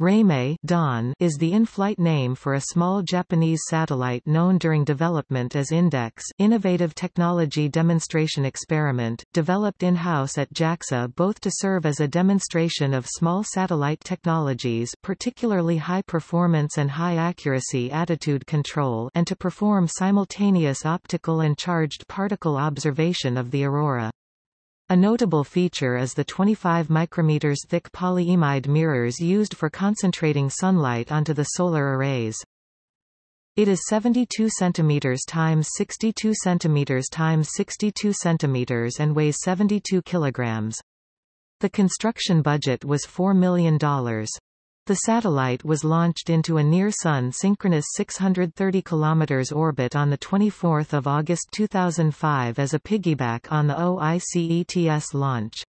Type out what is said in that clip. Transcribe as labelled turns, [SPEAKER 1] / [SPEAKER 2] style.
[SPEAKER 1] Reimei Dawn is the in-flight name for a small Japanese satellite known during development as Index innovative technology demonstration experiment, developed in-house at JAXA both to serve as a demonstration of small satellite technologies particularly high performance and high accuracy attitude control and to perform simultaneous optical and charged particle observation of the aurora. A notable feature is the 25 micrometers thick polyimide mirrors used for concentrating sunlight onto the solar arrays. It is 72 cm times 62 cm times 62 cm and weighs 72 kg. The construction budget was $4 million. The satellite was launched into a near-Sun synchronous 630 km orbit on 24 August 2005 as a piggyback on the OICETS launch.